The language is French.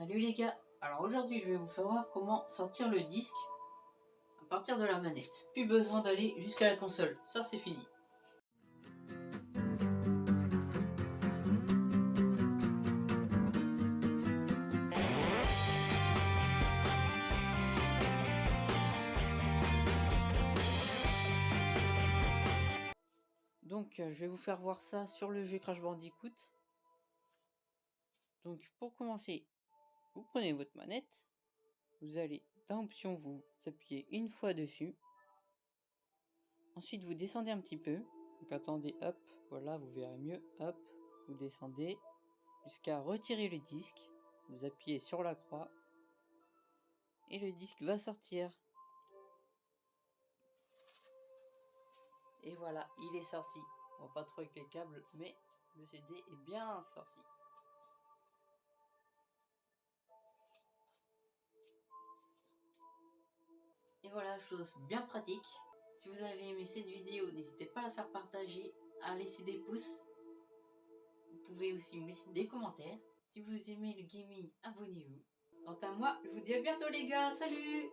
Salut les gars Alors aujourd'hui je vais vous faire voir comment sortir le disque à partir de la manette. Plus besoin d'aller jusqu'à la console, ça c'est fini. Donc euh, je vais vous faire voir ça sur le jeu Crash Bandicoot. Donc pour commencer, vous prenez votre manette, vous allez dans option, vous appuyez une fois dessus. Ensuite vous descendez un petit peu. Donc attendez, hop, voilà, vous verrez mieux. Hop, vous descendez jusqu'à retirer le disque. Vous appuyez sur la croix et le disque va sortir. Et voilà, il est sorti. On va pas trop avec les câbles, mais le CD est bien sorti. Et voilà, chose bien pratique. Si vous avez aimé cette vidéo, n'hésitez pas à la faire partager, à laisser des pouces. Vous pouvez aussi me laisser des commentaires. Si vous aimez le gaming, abonnez-vous. Quant à moi, je vous dis à bientôt les gars, salut